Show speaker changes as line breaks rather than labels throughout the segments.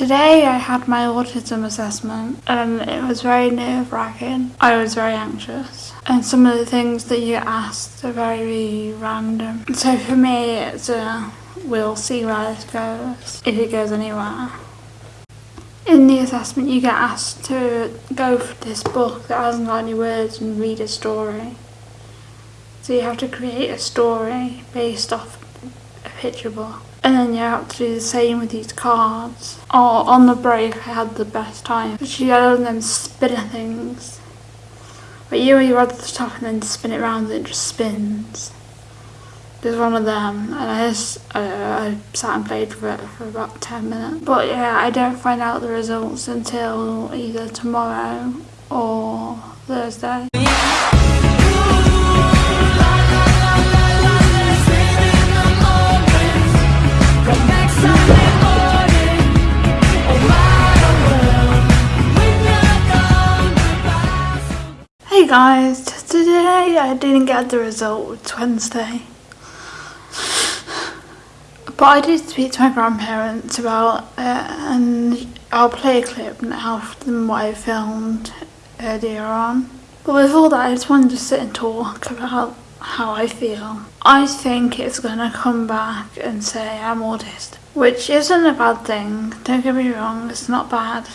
Today I had my autism assessment and it was very nerve wracking. I was very anxious and some of the things that you asked are very random. So for me it's a we'll see where this goes, if it goes anywhere. In the assessment you get asked to go for this book that hasn't got any words and read a story. So you have to create a story based off a picture book. And then you have to do the same with these cards. Oh, on the break I had the best time. She had them spinner things. But you you to the top and then spin it around and it just spins. There's one of them and I just uh, I sat and played with it for about 10 minutes. But yeah, I don't find out the results until either tomorrow or Thursday. Guys, today I didn't get the result, it's Wednesday. But I did speak to my grandparents about it and I'll play a clip now from what I filmed earlier on. But before that I just wanted to sit and talk about how I feel. I think it's to come back and say I'm autistic, which isn't a bad thing, don't get me wrong, it's not bad.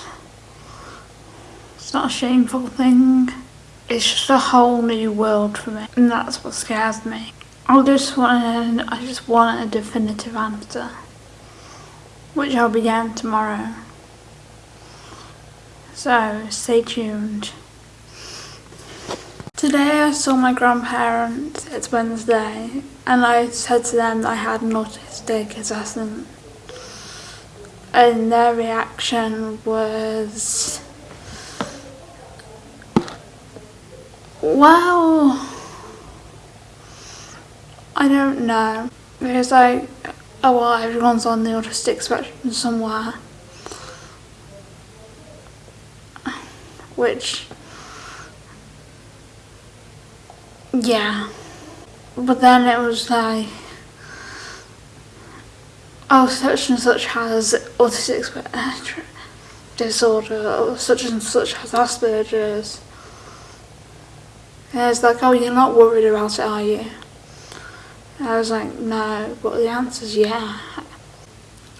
It's not a shameful thing. It's just a whole new world for me and that's what scares me. I just want I just want a definitive answer which I'll be getting tomorrow. So stay tuned. Today I saw my grandparents, it's Wednesday, and I said to them that I had an autistic assessment. And their reaction was Well, I don't know. Because like, oh well, everyone's on the autistic spectrum somewhere. Which, yeah. But then it was like, oh, such and such has autistic disorder, or such and such has Asperger's. And it's like, oh, you're not worried about it, are you? And I was like, no, but the answer's yeah.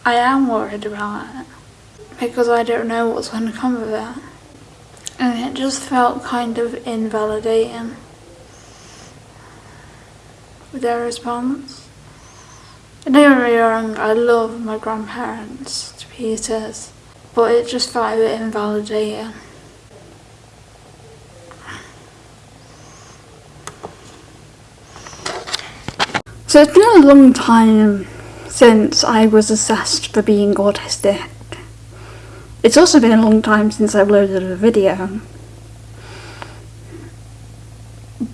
I am worried about it. Because I don't know what's going to come of it. And it just felt kind of invalidating with their response. And don't get me wrong, I love my grandparents to pieces, but it just felt a bit invalidating. So it's been a long time since I was assessed for being autistic. It's also been a long time since I uploaded a video.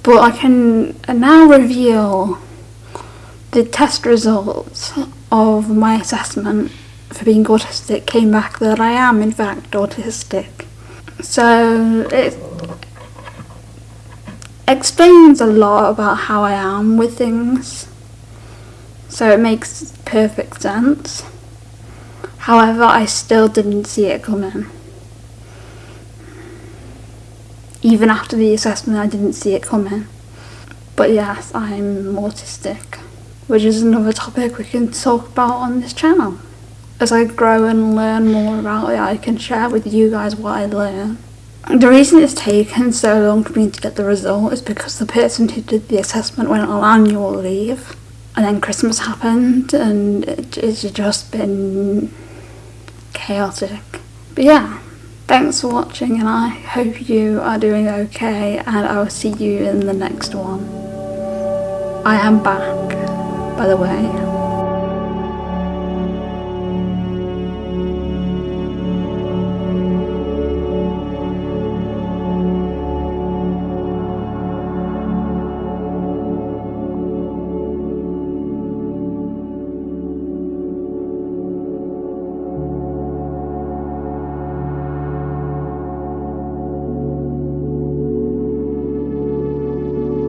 But I can now reveal the test results of my assessment for being autistic came back that I am in fact autistic. So it explains a lot about how I am with things so it makes perfect sense. However, I still didn't see it coming. Even after the assessment, I didn't see it coming. But yes, I'm autistic, which is another topic we can talk about on this channel. As I grow and learn more about it, I can share with you guys what I learn. The reason it's taken so long for me to get the result is because the person who did the assessment went on annual leave and then Christmas happened and it, it's just been chaotic. But yeah, thanks for watching and I hope you are doing okay and I will see you in the next one. I am back, by the way.